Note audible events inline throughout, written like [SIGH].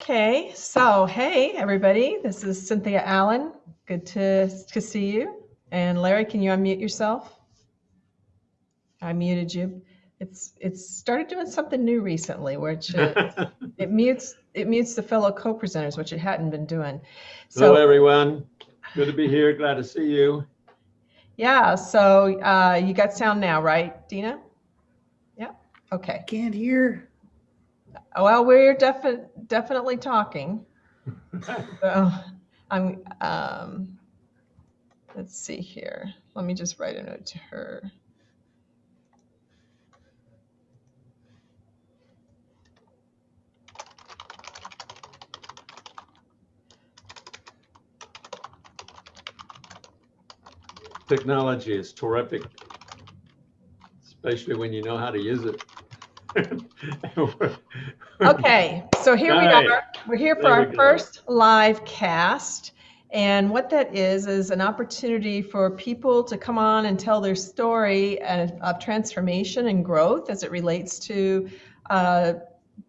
Okay, so hey everybody, this is Cynthia Allen. Good to, to see you. And Larry, can you unmute yourself? I muted you. It's it's started doing something new recently, which uh, [LAUGHS] it mutes it mutes the fellow co-presenters, which it hadn't been doing. So Hello, everyone. Good to be here. Glad to see you. yeah, so uh, you got sound now, right, Dina? Yeah. Okay. Can't hear. Well, we're defi- definitely talking. [LAUGHS] So I'm, um, let's see here. Let me just write a note to her. Technology is terrific, especially when you know how to use it. [LAUGHS] Okay, so here we Right. are. We're here for There our first live cast. And what that is, is an opportunity for people to come on and tell their story and- of transformation and growth as it relates to, uh,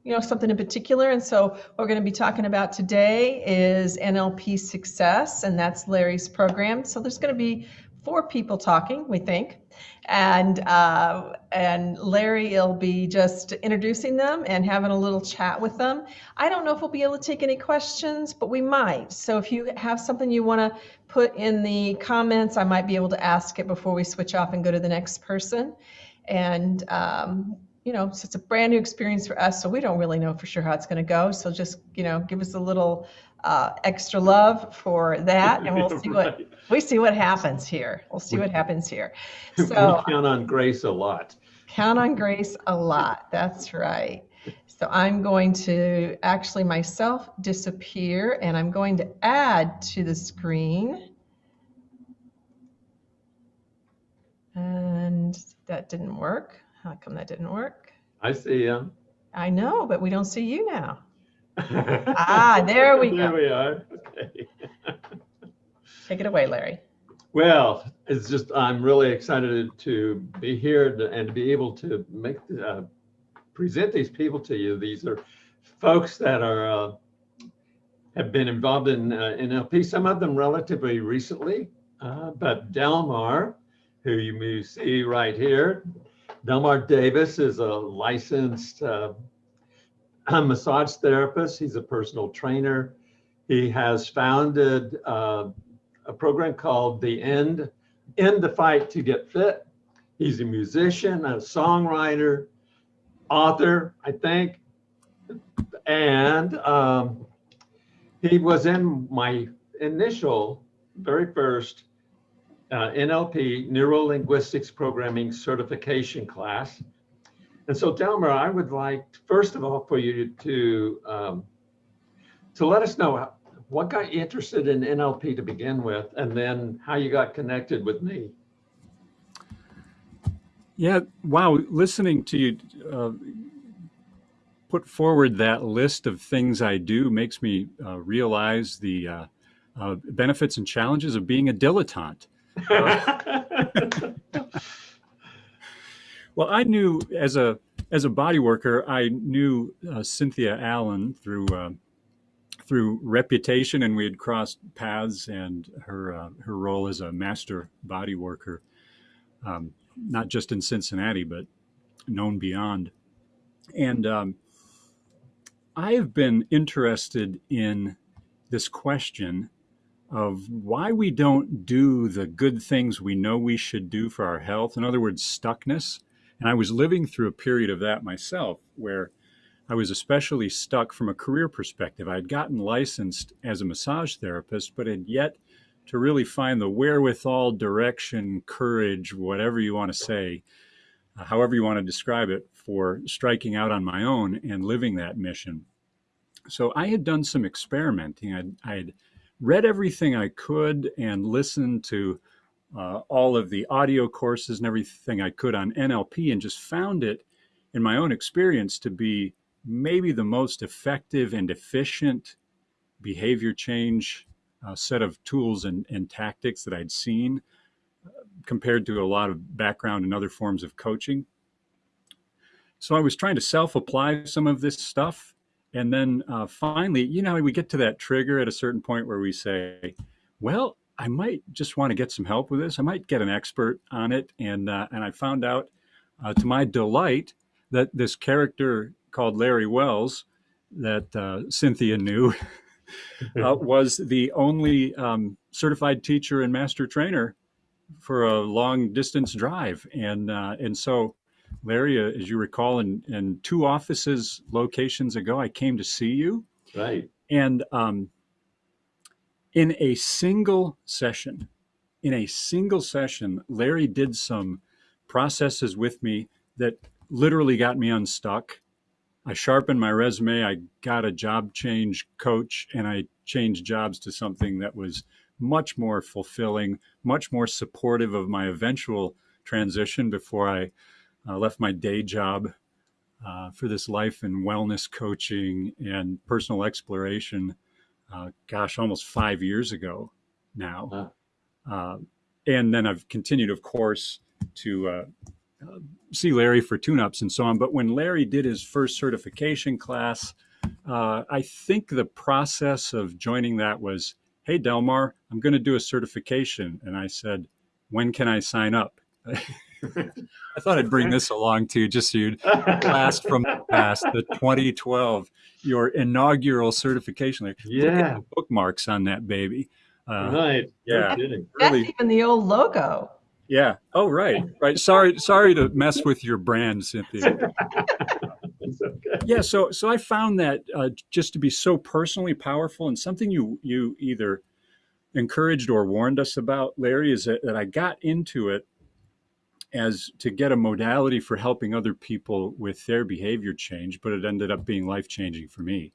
you know, something in particular. And so what we're going to be talking about today is NLP success, and that's Larry's program. So there's going to be four people talking, we think. And, uh, and Larry will be just introducing them and having a little chat with them. I don't know if we'll be able to take any questions, but we might. So if you have something you want to put in the comments, I might be able to ask it before we switch off and go to the next person. And, um, you know, so it's a brand new experience for us, so we don't really know for sure how it's going to go. So just, you know, give us a little uh, extra love for that, and we'll [LAUGHS] see what Right. we see what happens here. We'll see what happens here. We So count on grace a lot. count on grace a lot. That's right. So I'm going to actually myself disappear, and I'm going to add to the screen. And that didn't work. How come that didn't work? I see you. I know, but we don't see you now. Ah, there we go. There we are. Okay. Take it away, Larry. Well, it's just, I'm really excited to be here to- and to be able to make, uh, present these people to you. These are folks that are, uh, have been involved in uh, NLP, some of them relatively recently, uh, but Delmar, who you may see right here, Delmar Davis is a licensed uh, massage therapist. He's a personal trainer. He has founded uh, a program called The End, End the Fight to Get Fit. He's a musician, a songwriter, author, I think. And um, he was in my initial, very first uh, NLP, Neuro Linguistics Programming Certification class. And so, Delmar, I would like, first of all, for you to um, to let us know what got you interested in NLP to begin with, and then how you got connected with me. Yeah, wow. Listening to you uh, put forward that list of things I do makes me uh, realize the uh, uh, benefits and challenges of being a dilettante. [LAUGHS] [LAUGHS] [LAUGHS] Well, I knew as a as a body worker, I knew uh, Cynthia Allen through uh, through reputation, and we had crossed paths. And her uh, her role as a master body worker, um, not just in Cincinnati, but known beyond. And um, I have been interested in this question of why we don't do the good things we know we should do for our health. In other words, stuckness. And I was living through a period of that myself where I was especially stuck from a career perspective. I had gotten licensed as a massage therapist, but had yet to really find the wherewithal, direction, courage, whatever you want to say, uh, however you want to describe it, for striking out on my own and living that mission. So I had done some experimenting. I'd, I'd read everything I could and listened to uh, all of the audio courses and everything I could on NLP and just found it in my own experience to be maybe the most effective and efficient behavior change uh, set of tools and, and tactics that I'd seen uh, compared to a lot of background and other forms of coaching. So I was trying to self apply some of this stuff and then uh, finally, you know, we get to that trigger at a certain point where we say, well, I might just want to get some help with this. I might get an expert on it. And, uh, and I found out uh, to my delight that this character called Larry Wells that uh, Cynthia knew [LAUGHS] uh, [LAUGHS] was the only um, certified teacher and master trainer for a long distance drive. And, uh, and so Larry, uh, as you recall, in, in two offices locations ago, I came to see you. Right. And um, in a single session, in a single session, Larry did some processes with me that literally got me unstuck. I sharpened my resume. I got a job change coach and I changed jobs to something that was much more fulfilling, much more supportive of my eventual transition before I uh, left my day job uh, for this life and wellness coaching and personal exploration. Uh, gosh, almost five years ago now. Wow. and then I've continued, of course, to uh, uh, see Larry for tune-ups and so on. But when Larry did his first certification class, uh, I think the process of joining that was, "Hey, Delmar, I'm going to do a certification," and I said, "When can I sign up?" [LAUGHS] [LAUGHS] I thought I'd bring this along too, just so you'd blast from the past, the 2012, your inaugural certification. Like, yeah. bookmarks on that baby. Uh, right. Yeah. That's really, even the old logo. Yeah. Oh, right. Right. Sorry. Sorry to mess with your brand, Cynthia. [LAUGHS] okay. Yeah. So, so I found that uh, just to be so personally powerful and something you you either encouraged or warned us about, Larry, is that, that I got into it as to get a modality for helping other people with their behavior change, but it ended up being life changing for me.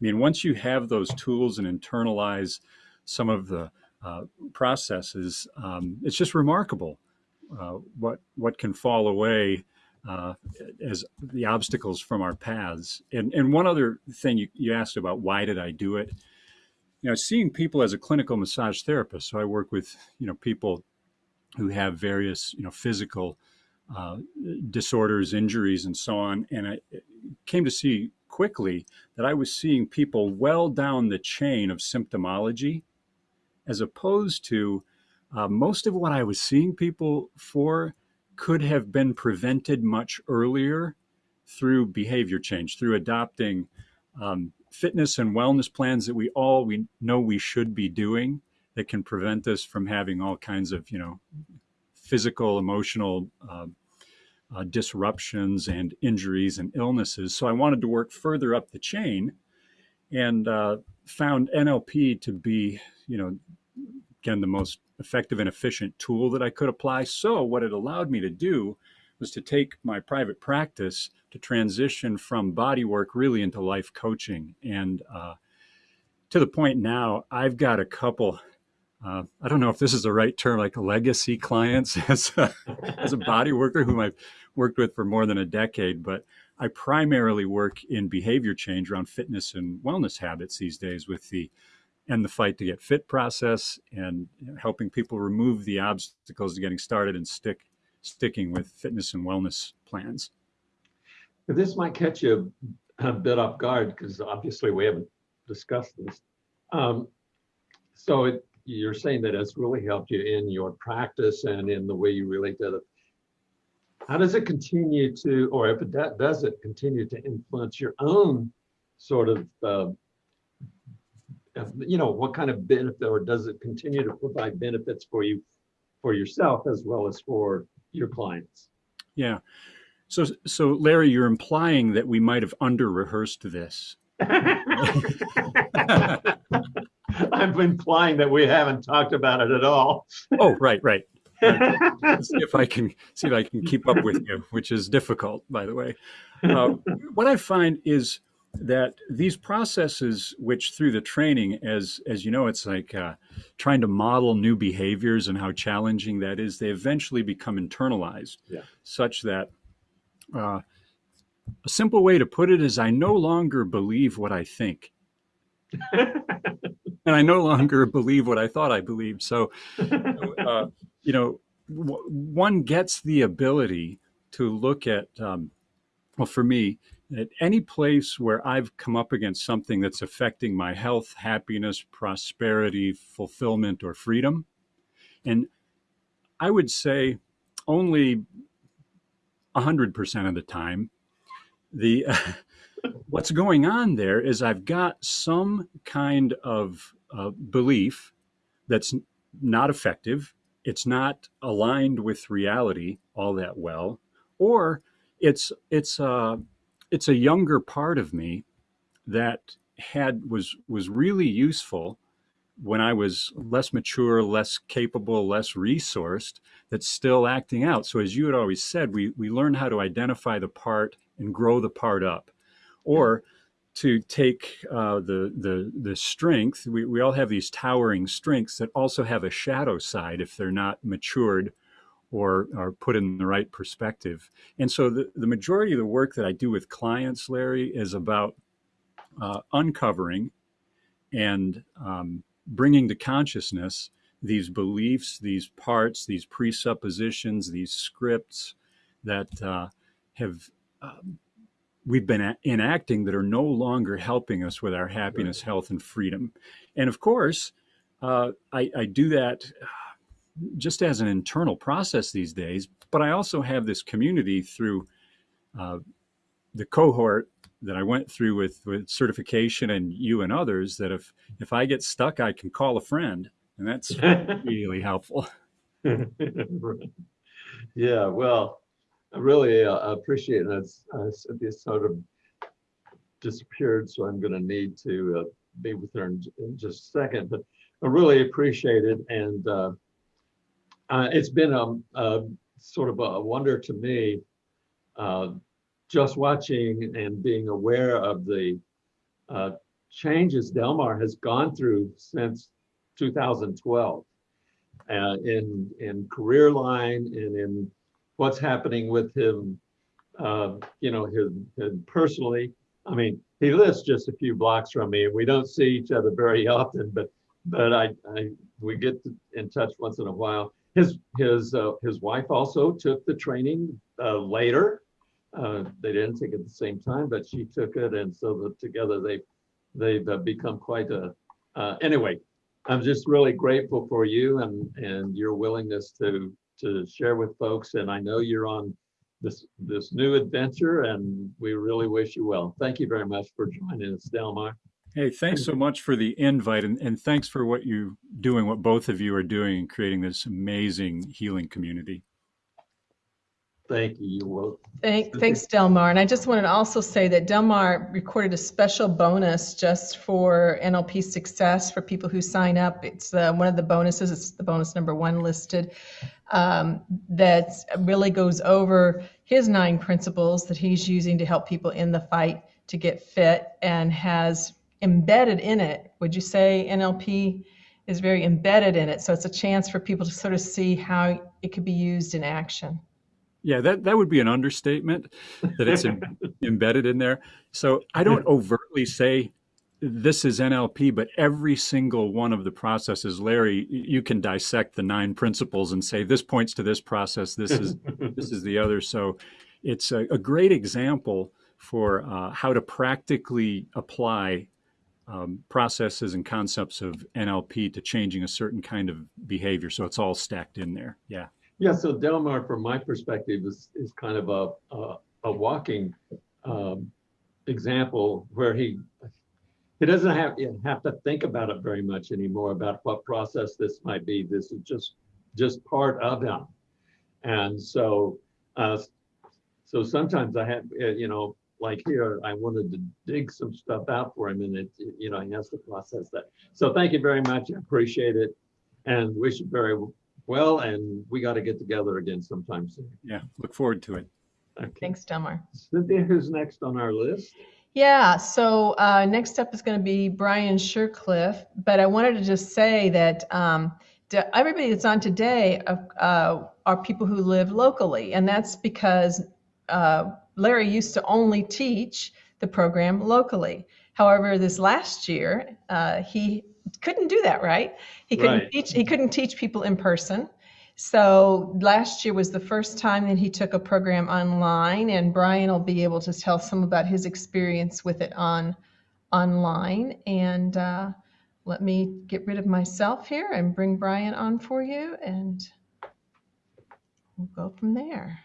I mean, once you have those tools and internalize some of the uh, processes, um, it's just remarkable uh, what what can fall away uh, as the obstacles from our paths. And and one other thing you, you asked about why did I do it? You know, seeing people as a clinical massage therapist. So I work with you know people who have various you know physical uh, disorders, injuries, and so on. And I came to see quickly that I was seeing people well down the chain of symptomology, as opposed to uh, most of what I was seeing people for could have been prevented much earlier through behavior change, through adopting um, fitness and wellness plans that we all we know we should be doing that can prevent us from having all kinds of, you know, physical, emotional uh, uh, disruptions and injuries and illnesses. So I wanted to work further up the chain and uh, found NLP to be, you know, again, the most effective and efficient tool that I could apply. So what it allowed me to do was to take my private practice to transition from body work really into life coaching. And uh, to the point now, I've got a couple uh, I don't know if this is the right term, like legacy clients [LAUGHS] as a, as a [LAUGHS] body worker whom I've worked with for more than a decade, but I primarily work in behavior change around fitness and wellness habits these days with the and the fight to get fit process and helping people remove the obstacles to getting started and stick sticking with fitness and wellness plans. This might catch you a bit off guard because obviously we haven't discussed this. Um, so it, you're saying that it's really helped you in your practice and in the way you relate to other. How does it continue to, or if it does it continue to influence your own sort of, uh, you know, what kind of benefit, or does it continue to provide benefits for you, for yourself as well as for your clients? Yeah. So, so Larry, you're implying that we might have under rehearsed this. [LAUGHS] [LAUGHS] I'm implying that we haven't talked about it at all. oh, right, right. [LAUGHS] see if I can see if I can keep up with you, which is difficult, by the way. Uh, what I find is that these processes, which through the training, as as you know, it's like uh, trying to model new behaviors and how challenging that is. They eventually become internalized, yeah. such that uh, a simple way to put it is, I no longer believe what I think. [LAUGHS] and I no longer believe what I thought I believed. So, uh, [LAUGHS] you know, one gets the ability to look at, um, well, for me, at any place where I've come up against something that's affecting my health, happiness, prosperity, fulfillment, or freedom. And I would say only 100% of the time, the [LAUGHS] what's going on there is I've got some kind of uh, belief that's not effective. It's not aligned with reality all that well, or it's it's uh, it's a younger part of me that had was was really useful when I was less mature, less capable, less resourced, that's still acting out. So as you had always said, we we learn how to identify the part and grow the part up, or to take uh, the the the strength. We we all have these towering strengths that also have a shadow side if they're not matured or are put in the right perspective. And so the, the majority of the work that I do with clients, Larry, is about uh, uncovering and um, bringing to consciousness these beliefs, these parts, these presuppositions, these scripts that uh, have um, we've been enacting that are no longer helping us with our happiness, right. health, and freedom. And of course, uh, I, I do that just as an internal process these days, but I also have this community through uh, the cohort that I went through with, with certification and you and others that if, if I get stuck, I can call a friend and that's [LAUGHS] really helpful. [LAUGHS] yeah, well, I really uh, appreciate it. It's, uh, sort of disappeared, so I'm going to need to uh, be with her in, in, just a second. But I really appreciate it, and uh, uh, it's been a, a, sort of a wonder to me uh, just watching and being aware of the uh, changes Delmar has gone through since 2012 uh, in in career line and in what's happening with him, uh, you know, personally. I mean, he lives just a few blocks from me, we don't see each other very [LAUGHS] often, but but I, I we get in touch once in a while his his uh, his wife also took the training uh, later. Uh, they didn't take it at the same time, but she took it, and so the, together they they've uh, become quite a. Uh, anyway, I'm just really grateful for you and and your willingness to to share with folks. And I know you're on this this new adventure, and we really wish you well. Thank you very much for joining us, Delmar. Hey, thanks so much for the invite and, and thanks for what you're doing, what both of you are doing in creating this amazing healing community. Thank you. Well, Thank, thanks, Delmar. And I just wanted to also say that Delmar recorded a special bonus just for NLP success for people who sign up. It's uh, one of the bonuses, it's the bonus number one listed, um, that really goes over his nine principles that he's using to help people in the fight to get fit and has embedded in it. Would you say NLP is very embedded in it? So it's a chance for people to sort of see how it could be used in action. Yeah, that, that would be an understatement that it's in, [LAUGHS] embedded in there. So I don't [LAUGHS] overtly say this is NLP, but every single one of the processes, Larry, you can dissect the nine principles and say this points to this process, this is this is the [LAUGHS] other. So it's a, a great example for uh, how to practically apply um, processes and concepts of NLP to changing a certain kind of behavior. So it's all stacked in there. Yeah. Yeah. So Delmar, from my perspective, is is kind of a a, a walking um, example where he he doesn't have have to think about it very much anymore about what process this might be. This is just just part of him, and so uh, so sometimes I have you know like here, I wanted to dig some stuff out for him and it, you know, he has to process that. So thank you very much. I appreciate it and wish you very well. And we got to get together again sometime soon. Yeah, look forward to it. Okay. Thanks, Delmar. Cynthia, who's next on our list? Yeah, so uh, next up is going to be Brian Shercliffe, but I wanted to just say that um, everybody that's on today uh, are people who live locally, and that's because uh, Larry used to only teach the program locally. However, this last year, uh, he couldn't do that, right? He couldn't right. teach. He couldn't teach people in person. So last year was the first time that he took a program online, and Brian will be able to tell some about his experience with it on online. And uh, let me get rid of myself here and bring Brian on for you, and we'll go from there.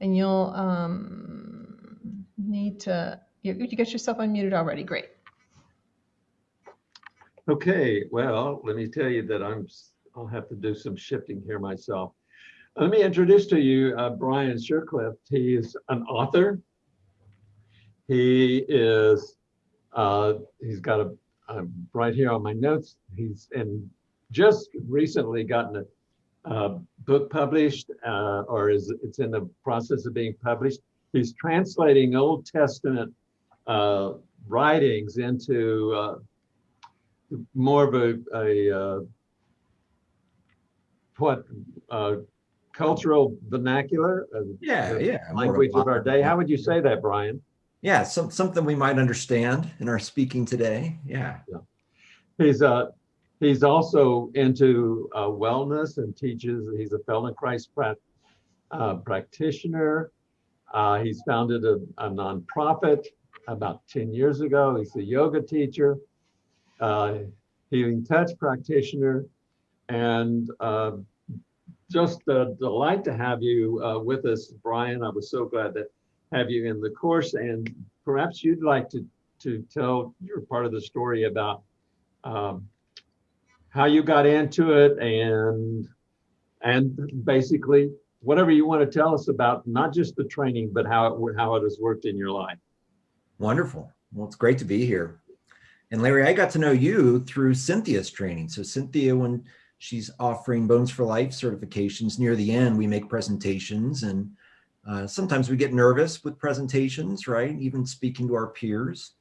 And you'll um, need to, you, you get yourself unmuted already. Great. Okay, well, let me tell you that I'm, I'll have to do some shifting here myself. Let me introduce to you uh, Brian Shercliffe. He is an author. He is, uh, he's got a, uh, right here on my notes, he's and just recently gotten a, a book published uh, or is it's in the process of being published. He's translating Old Testament uh, writings into uh, more of a, a uh, what uh, cultural vernacular, uh, Yeah, yeah. language of our day. How would you say that, Brian? Yeah, some, something we might understand in our speaking today. Yeah. He's uh he's also into uh, wellness and teaches. He's a Feldenkrais prat, uh, practitioner. Uh, he's founded a, a nonprofit about 10 years ago. He's a yoga teacher, uh, healing touch practitioner, and uh, just a delight to have you uh, with us, Brian. I was so glad to have you in the course, and perhaps you'd like to to tell your part of the story about um, how you got into it and and basically whatever you want to tell us about not just the training but how it how it has worked in your life. Wonderful. Well, it's great to be here. And Larry, I got to know you through Cynthia's training. So Cynthia, when she's offering Bones for Life certifications near the end, we make presentations and uh, sometimes we get nervous with presentations, right? Even speaking to our peers.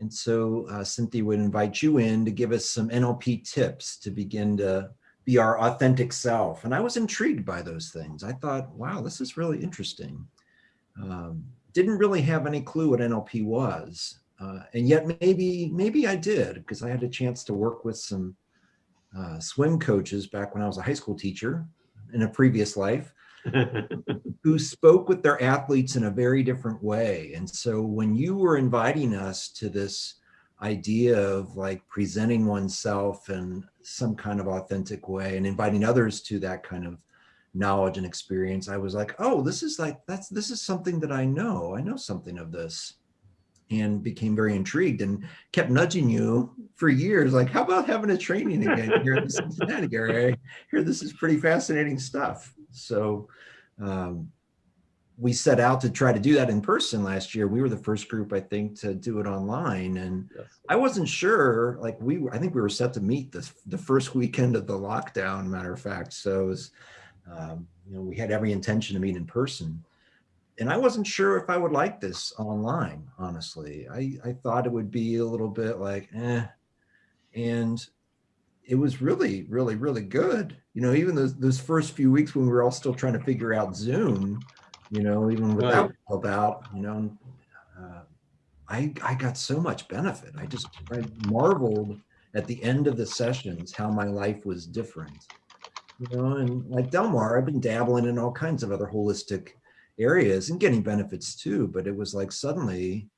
And so uh, Cynthia would invite you in to give us some NLP tips to begin to be our authentic self. And I was intrigued by those things. I thought, wow, this is really interesting. Um, didn't really have any clue what NLP was. Uh, and yet maybe, maybe I did because I had a chance to work with some uh, swim coaches back when I was a high school teacher in a previous life [LAUGHS] who spoke with their athletes in a very different way. And so when you were inviting us to this idea of like presenting oneself in some kind of authentic way and inviting others to that kind of knowledge and experience, I was like, oh, this is like, that's, this is something that I know. I know something of this and became very intrigued and kept nudging you for years. Like, how about having a training again here in the Cincinnati area? Here, this is pretty fascinating stuff. So um, we set out to try to do that in person last year. We were the first group, I think, to do it online. And Yes. I wasn't sure, like we, I think we were set to meet this, the first weekend of the lockdown, matter of fact. So it was, um, you know, we had every intention to meet in person. And I wasn't sure if I would like this online, honestly. I, I thought it would be a little bit like, eh. And it was really, really, really good. You know, even those those first few weeks when we were all still trying to figure out Zoom, you know, even without Right. help out, you know, uh, I I got so much benefit. I just I marveled at the end of the sessions how my life was different. You know, and like Delmar, I've been dabbling in all kinds of other holistic areas and getting benefits too. But it was like suddenly,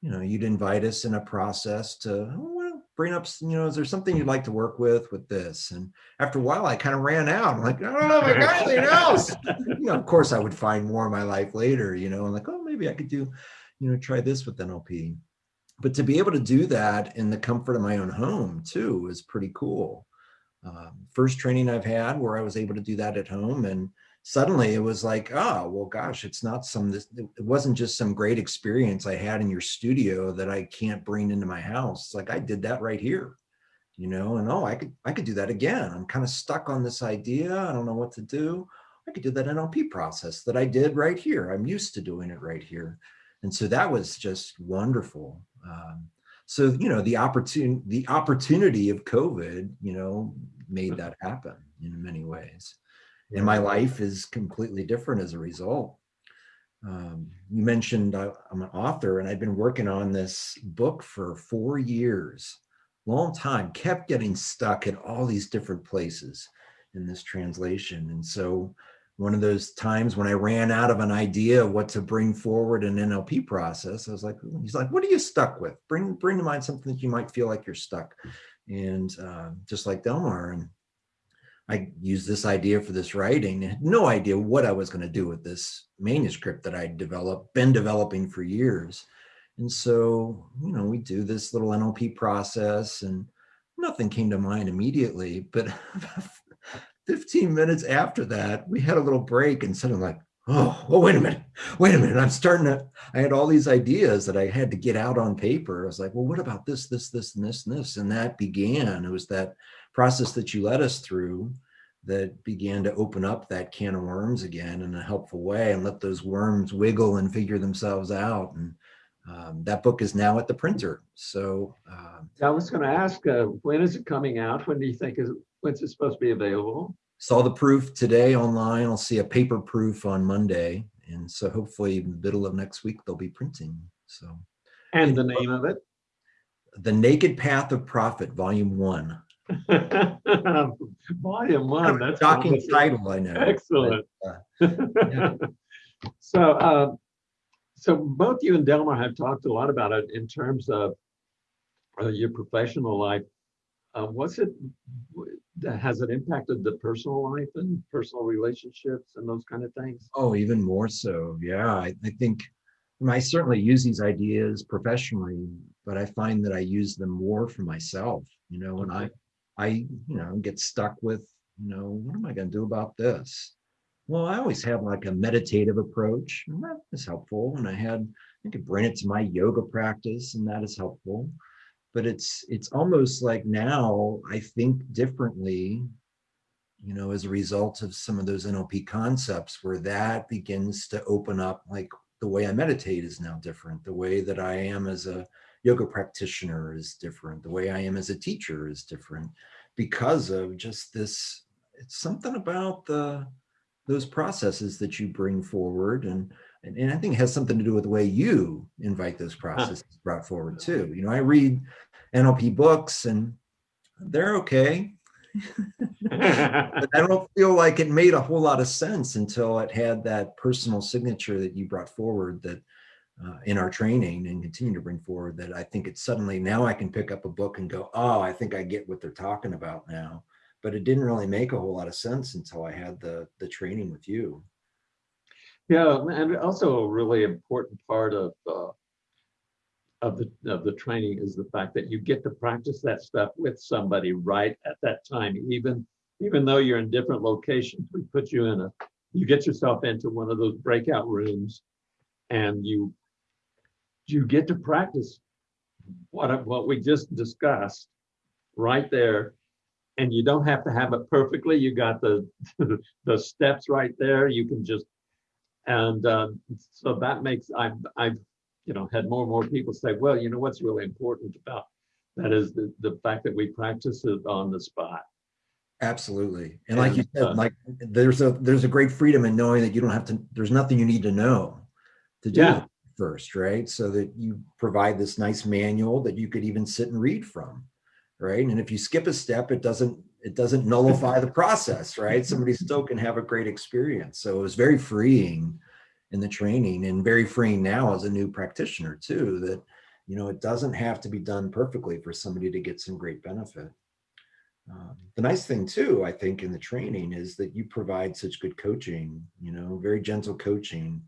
you know, you'd invite us in a process to oh, bring up, you know, is there something you'd like to work with with this? And after a while, I kind of ran out. I'm like, I don't know if I got anything else. you know, of course, I would find more in my life later. You know, and like, oh, maybe I could do, you know, try this with NLP. But to be able to do that in the comfort of my own home too is pretty cool. Um, first training I've had where I was able to do that at home and suddenly it was like, oh, well, gosh, it's not some, this, it wasn't just some great experience I had in your studio that I can't bring into my house. It's like, I did that right here, you know, and oh, I could, I could do that again. I'm kind of stuck on this idea. I don't know what to do. I could do that NLP process that I did right here. I'm used to doing it right here. And so that was just wonderful. Um, so, you know, the opportunity, the opportunity of COVID, you know, made that happen in many ways and my life is completely different as a result. Um, you mentioned I, I'm an author and I've been working on this book for four years, long time, kept getting stuck in all these different places. in this translation. And so one of those times when I ran out of an idea of what to bring forward in NLP process, I was like, he's like, what are you stuck with? Bring bring to mind something that you might feel like you're stuck. And uh, just like Delmar, and I used this idea for this writing. I had no idea what I was going to do with this manuscript that I'd developed, been developing for years. And so, you know, we do this little NLP process and nothing came to mind immediately. But [LAUGHS] 15 minutes after that, we had a little break and suddenly like, oh, oh, wait a minute, wait a minute. I'm starting to, I had all these ideas that I had to get out on paper. I was like, well, what about this, this, this, and this, and this? And that began, it was that process that you led us through that began to open up that can of worms again in a helpful way and let those worms wiggle and figure themselves out. And um, that book is now at the printer. So um, I was going to ask, uh, when is it coming out? When do you think is when's it supposed to be available? saw the proof today online. I'll see a paper proof on Monday. And so hopefully in the middle of next week, they'll be printing. So. And the name of it? The Naked Path of Prophet, Volume One. [LAUGHS] Volume One. That's shocking title, I know. Excellent. But, uh, yeah. [LAUGHS] so, uh, so both you and Delmar have talked a lot about it in terms of uh, your professional life. Uh, what's it? Has it impacted the personal life and personal relationships and those kind of things? Oh, even more so. Yeah, I, I think I, mean, I certainly use these ideas professionally, but I find that I use them more for myself. You know, when okay. I, I, you know, get stuck with, you know, what am I going to do about this? Well, I always have like a meditative approach, and that is helpful. And I had, I could bring it to my yoga practice, and that is helpful but it's it's almost like now I think differently, you know, as a result of some of those NLP concepts where that begins to open up like the way I meditate is now different. The way that I am as a yoga practitioner is different. The way I am as a teacher is different because of just this, it's something about the those processes that you bring forward and and, and I think it has something to do with the way you invite those [LAUGHS] processes brought forward too. You know, I read NLP books and they're okay. but I [LAUGHS] don't feel like it made a whole lot of sense until it had that personal signature that you brought forward that uh, in our training and continue to bring forward that I think it's suddenly now I can pick up a book and go, oh, I think I get what they're talking about now. But it didn't really make a whole lot of sense until I had the the training with you. Yeah, and also a really important part of uh, of the of the training is the fact that you get to practice that stuff with somebody right at that time, even even though you're in different locations. We put you in a you get yourself into one of those breakout rooms, and you you get to practice what what we just discussed right there and you don't have to have it perfectly you got the [LAUGHS] the steps right there you can just and um, so that makes I've I've you know had more and more people say, well, you know what's really important about that is the the fact that we practice it on the spot. Absolutely, and, and like you said, uh, like there's a there's a great freedom in knowing that you don't have to. There's nothing you need to know to do yeah. First, right? So that you provide this nice manual that you could even sit and read from, right? And if you skip a step, it doesn't it doesn't nullify the process, right? Somebody [LAUGHS] still can have a great experience. So it was very freeing in the training and very freeing now as a new practitioner too, that, you know, it doesn't have to be done perfectly for somebody to get some great benefit. Um, the nice thing too, I think in the training is that you provide such good coaching, you know, very gentle coaching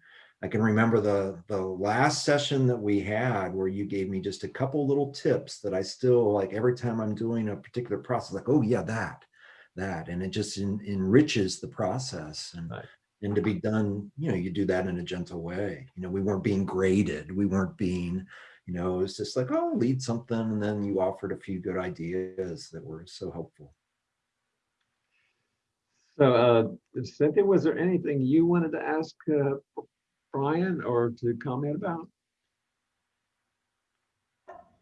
I can remember the the last session that we had where you gave me just a couple little tips that I still like every time I'm doing a particular process, like, oh yeah, that, that, and it just enriches the process and right. and to be done, you know, you do that in a gentle way. You know, we weren't being graded, we weren't being, you know, it was just like, oh, lead something, and then you offered a few good ideas that were so helpful. So, uh, Cynthia, was there anything you wanted to ask uh, Brian or to comment about?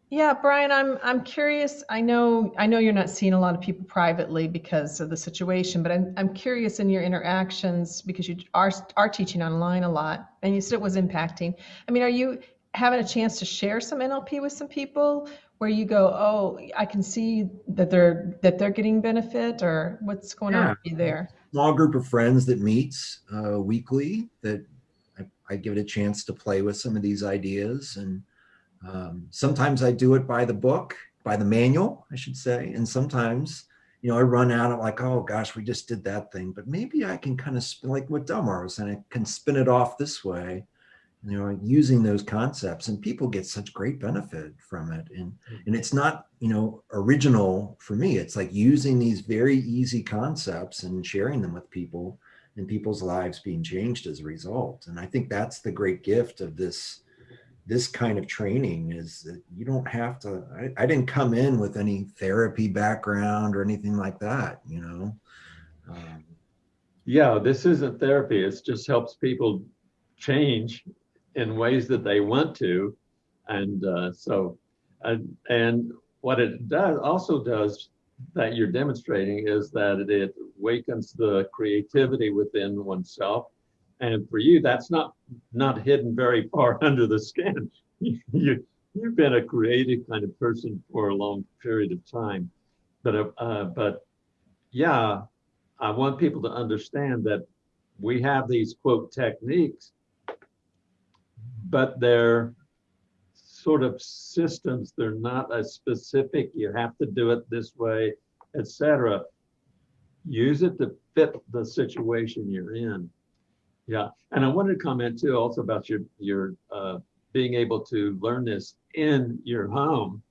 Yeah, Brian, I'm I'm curious. I know I know you're not seeing a lot of people privately because of the situation, but I'm I'm curious in your interactions because you are are teaching online a lot, and you said it was impacting. I mean, are you having a chance to share some NLP with some people, where you go, oh, I can see that they're that they're getting benefit, or what's going on Yeah. with you there? Small group of friends that meets uh, weekly that I, give it a chance to play with some of these ideas. And um, sometimes I do it by the book, by the manual, I should say. And sometimes, you know, I run out of like, oh gosh, we just did that thing, but maybe I can kind of spin like what Delmar was saying, I can spin it off this way you know using those concepts and people get such great benefit from it and and it's not you know original for me it's like using these very easy concepts and sharing them with people and people's lives being changed as a result and i think that's the great gift of this this kind of training is that you don't have to i, I didn't come in with any therapy background or anything like that you know um, Yeah, this isn't therapy. It just helps people change in ways that they want to. And uh, so, and, and what it does also does that you're demonstrating is that it, awakens the creativity within oneself. And for you, that's not not hidden very far [LAUGHS] under the skin. you you've been a creative kind of person for a long period of time, but uh, uh, but yeah, I want people to understand that we have these quote techniques, but they're sort of systems. They're not as specific. You have to do it this way, etc. Use it to fit the situation you're in. Yeah, and I wanted to comment too also about your your uh, being able to learn this in your home.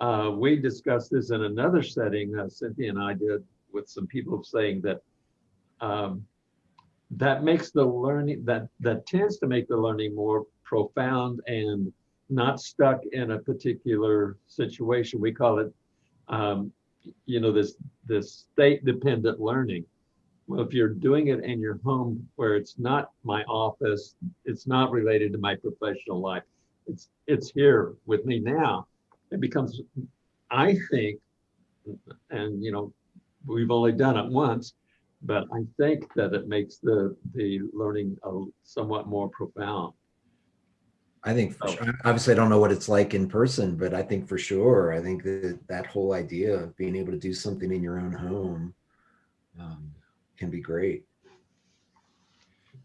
Uh, we discussed this in another setting. Uh, Cynthia and I did with some people saying that um, that makes the learning that that tends to make the learning more profound and not stuck in a particular situation. We call it, um, you know, this this state dependent learning. Well, if you're doing it in your home where it's not my office, it's not related to my professional life, it's it's here with me now. It becomes, I think, and you know, we've only done it once, but I think that it makes the the learning a, somewhat more profound. I think, for Oh. sure, obviously, I don't know what it's like in person, but I think for sure, I think that that whole idea of being able to do something in your own home um, can be great.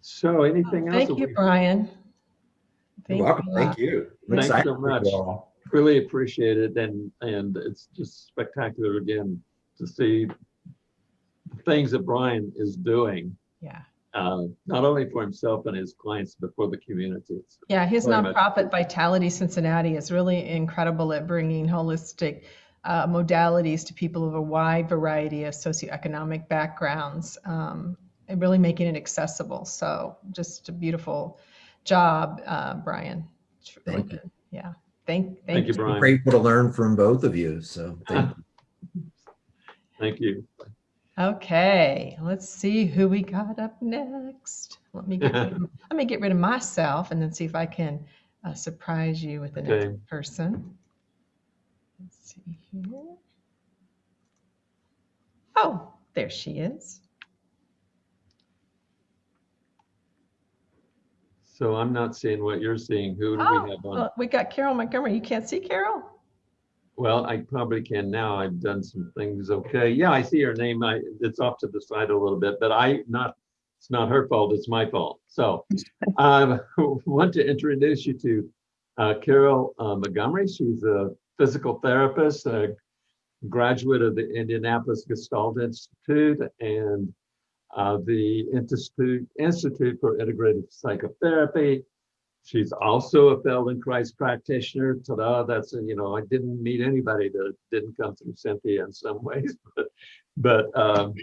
So, anything else? Thank that you, we Brian. Thank You're welcome. you. Thank you. I'm Thanks so for you much. Really appreciate it, and and it's just spectacular again to see the things that Brian is doing, Yeah. Uh, not only for himself and his clients, but for the community. It's Yeah, his Very much. nonprofit Vitality Cincinnati is really incredible at bringing holistic uh, modalities to people of a wide variety of socioeconomic backgrounds um, and really making it accessible. So, just a beautiful job, uh, Brian. It's Thank you. Yeah. Thank, thank, Thank you, I'm Brian. grateful to learn from both of you. So thank [LAUGHS] you. Thank you. Okay, let's see who we got up next. Let me get rid of, [LAUGHS] let me get rid of myself and then see if I can uh, surprise you with the Okay. next person. Let's see here. Oh, there she is. So I'm not seeing what you're seeing. Who do Oh, we have on? well, we got Carol Montgomery. You can't see Carol? Well, I probably can now. I've done some things. Okay. Yeah, I see her name. I, it's off to the side a little bit, but I not, it's not her fault. It's my fault. So I [LAUGHS] [LAUGHS] want to introduce you to uh, Carol uh, Montgomery. She's a physical therapist, a graduate of the Indianapolis Gestalt Institute and uh, the Institute, Institute for Integrative Psychotherapy. She's also a Feldenkrais practitioner. Ta-da, that's, a, you know, I didn't meet anybody that didn't come through Cynthia in some ways, [LAUGHS] but, but, um,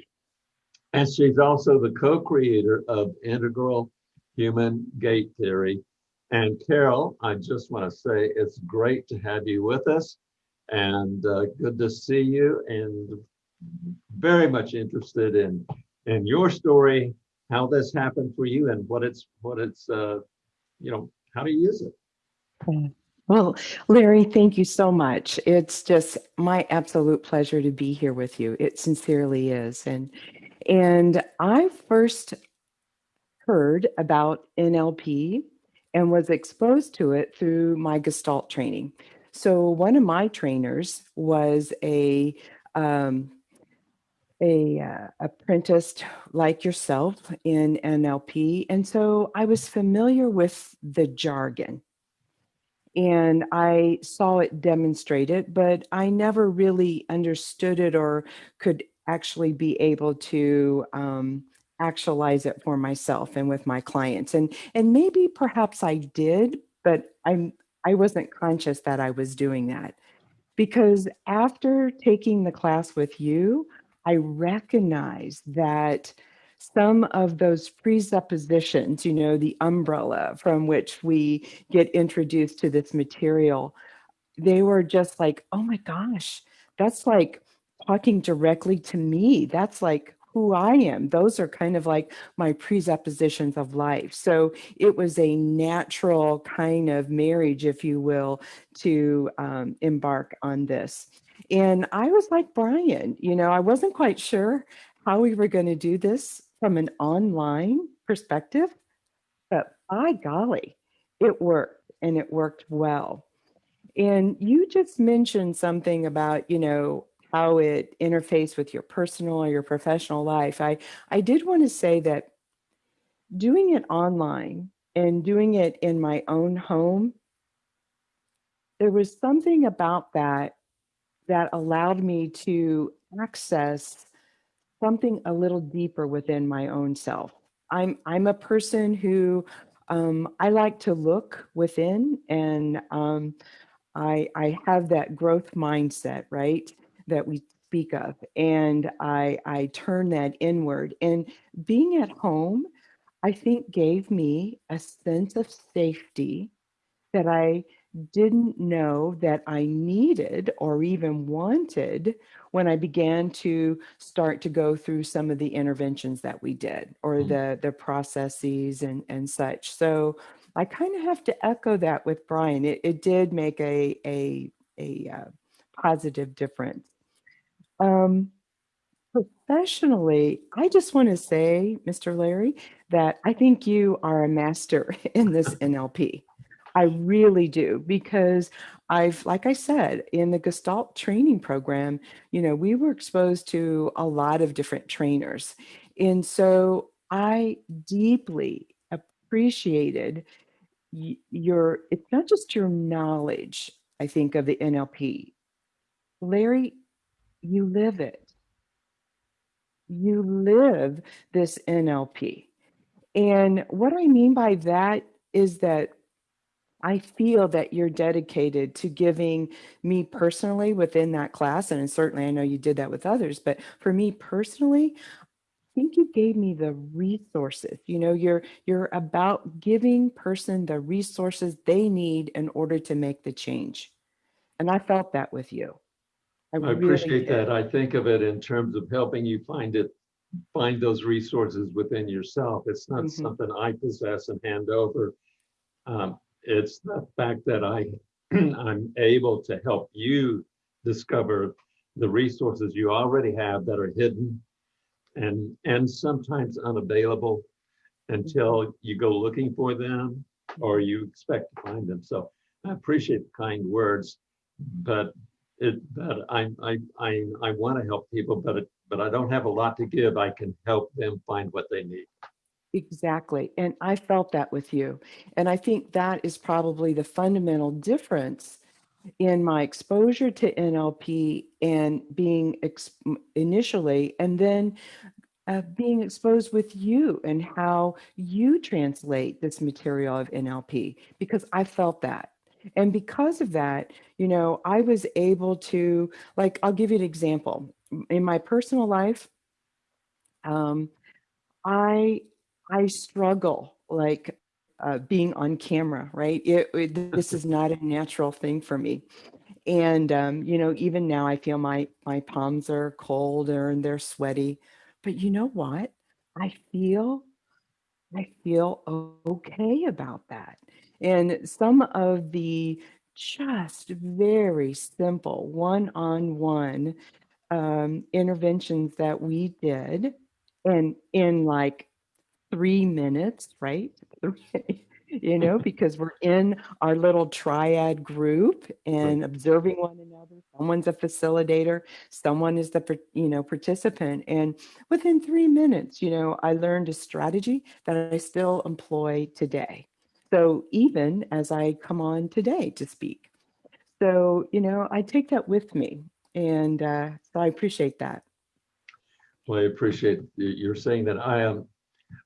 and she's also the co-creator of Integral Human Gait Theory. And Carol, I just want to say it's great to have you with us and uh, good to see you and very much interested in, in your story, how this happened for you and what it's, what it's, uh, you know, how to use it. Well, Larry, thank you so much. It's just my absolute pleasure to be here with you. It sincerely is. And and I first heard about NLP and was exposed to it through my Gestalt training. so one of my trainers was a um, a uh, apprenticed like yourself in NLP, and so I was familiar with the jargon, and I saw it demonstrated, but I never really understood it or could actually be able to um, actualize it for myself and with my clients, and and maybe perhaps I did, but I'm I wasn't conscious that I was doing that. Because after taking the class with you, I recognize that some of those presuppositions, you know, the umbrella from which we get introduced to this material, they were just like, oh my gosh, that's like talking directly to me. That's like who I am. Those are kind of like my presuppositions of life. So it was a natural kind of marriage, if you will, to um, embark on this. And I was like Brian, you know, I wasn't quite sure how we were going to do this from an online perspective, but by golly, it worked and it worked well. And you just mentioned something about, you know, how it interface with your personal or your professional life. I, I did want to say that doing it online and doing it in my own home, there was something about that that allowed me to access something a little deeper within my own self. I'm I'm a person who um, I like to look within, and um, I I have that growth mindset, right? That we speak of, and I I turn that inward. And being at home, I think gave me a sense of safety that I didn't know that I needed or even wanted when I began to start to go through some of the interventions that we did or Mhm. the the processes and and such. So I kind of have to echo that with Brian. It, it did make a a a uh, positive difference. Um, professionally, I just want to say, Mr. Larry, that I think you are a master [LAUGHS] in this NLP. I really do because I've, like I said, in the Gestalt training program, you know, we were exposed to a lot of different trainers. And so I deeply appreciated your, it's not just your knowledge, I think, of the NLP. Larry, you live it. You live this NLP. And what I mean by that is that I feel that you're dedicated to giving me personally within that class. And certainly I know you did that with others, but for me personally, I think you gave me the resources. You know, you're you're about giving person the resources they need in order to make the change. And I felt that with you. I really appreciate did. that. I think of it in terms of helping you find it, find those resources within yourself. It's not Mhm. something I possess and hand over. Um, It's the fact that I, [CLEARS THROAT] I'm able to help you discover the resources you already have that are hidden and, and sometimes unavailable until you go looking for them or you expect to find them. So I appreciate the kind words, but it, but I, I, I, I want to help people, but, it- but I don't have a lot to give. I can help them find what they need. Exactly. And I felt that with you. And I think that is probably the fundamental difference in my exposure to NLP and being initially, and then uh, being exposed with you and how you translate this material of NLP, because I felt that. And because of that, you know, I was able to, like, I'll give you an example. In my personal life, um, I I struggle like uh, being on camera, right? It, it- this is [LAUGHS] not a natural thing for me, and um, you know, even now I feel my my palms are cold or and they're sweaty. But you know what? I feel I feel okay about that. And some of the just very simple one-on-one um, interventions that we did, and in like three minutes, right? [LAUGHS] you know, [LAUGHS] because we're in our little triad group and observing one another. Someone's a facilitator, someone is the, you know, participant. And within three minutes, you know, I learned a strategy that I still employ today. So even as I come on today to speak. So, you know, I take that with me. And uh, so I appreciate that. Well, I appreciate you're saying that. I am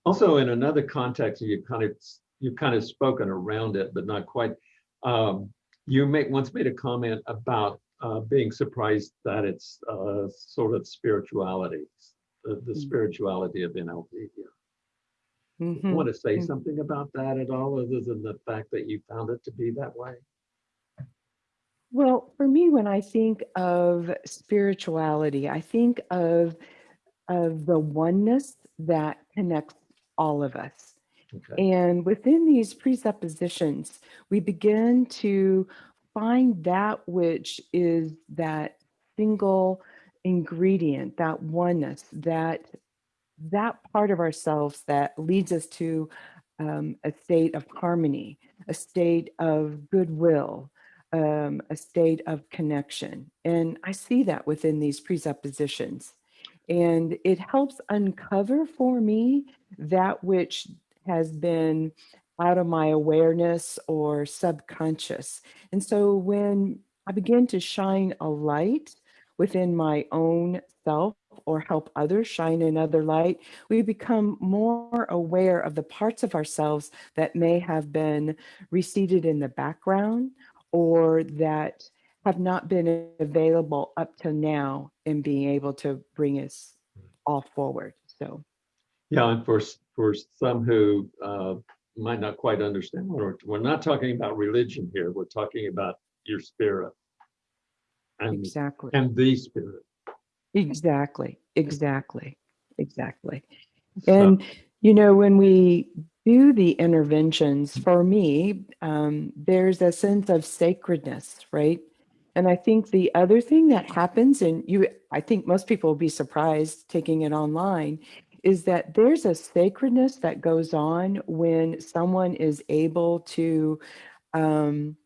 also in another context, you kind of, you've kind of spoken around it, but not quite. Um, You make, once made a comment about uh, being surprised that it's uh, sort of spirituality, the the Mm. spirituality of NLP. here. Mhm. Want to say Mm. something about that at all, other than the fact that you found it to be that way? Well, for me, when I think of spirituality, I think of of the oneness that connects all of us. Okay. And within these presuppositions, we begin to find that which is that single ingredient, that oneness, that that part of ourselves that leads us to um, a state of harmony, a state of goodwill, um, a state of connection. And I see that within these presuppositions. And it helps uncover for me that which has been out of my awareness or subconscious. And so when I begin to shine a light within my own self or help others shine another light, we become more aware of the parts of ourselves that may have been receded in the background or that have not been available up to now in being able to bring us all forward. So, Yeah, and for, for some who uh, might not quite understand, we're, we're not talking about religion here. We're talking about your spirit. And, exactly. and the spirit. Exactly, exactly, exactly. So- And, you know, when we do the interventions, for me, um, there's a sense of sacredness, right? And I think the other thing that happens, and you, I think most people will be surprised taking it online, is that there's a sacredness that goes on when someone is able to, um,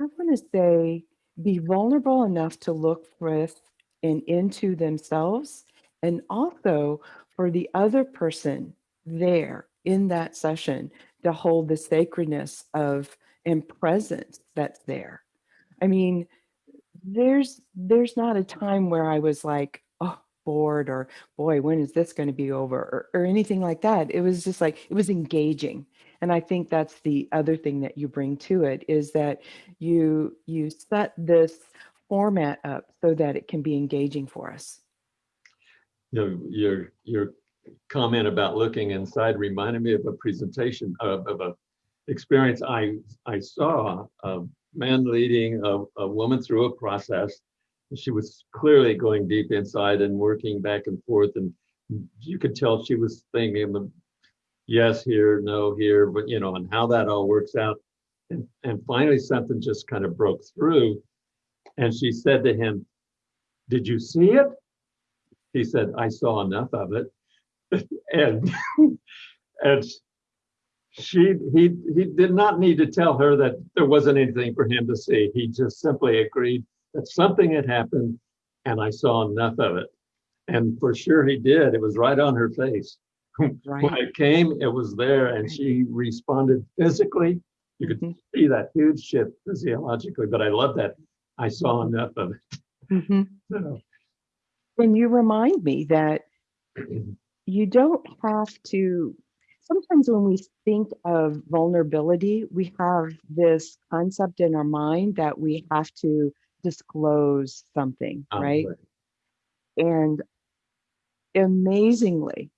I want to say, be vulnerable enough to look with and into themselves, and also for the other person there in that session to hold the sacredness of and presence that's there. I mean, there's there's not a time where I was like, oh, bored or boy, when is this going to be over or, or anything like that. It was just like it was engaging. And I think that's the other thing that you bring to it is that you you set this format up so that it can be engaging for us. You know, your, your comment about looking inside reminded me of a presentation of, of a experience I, I saw, a man leading a, a woman through a process. She was clearly going deep inside and working back and forth and you could tell she was thinking the yes here, no here, but you know, and how that all works out. And, and finally something just kind of broke through. And she said to him, did you see it? He said, I saw enough of it. [LAUGHS] and [LAUGHS] and she he he did not need to tell her that there wasn't anything for him to see. He just simply agreed that something had happened and I saw enough of it. And for sure he did. It was right on her face. When Right. it came, it was there and she responded physically. You could Mhm. see that huge shift physiologically, but I love that. I saw enough of it. Mhm. So, And you remind me that [CLEARS THROAT] you don't have to sometimes when we think of vulnerability we have this concept in our mind that we have to disclose something um, right and amazingly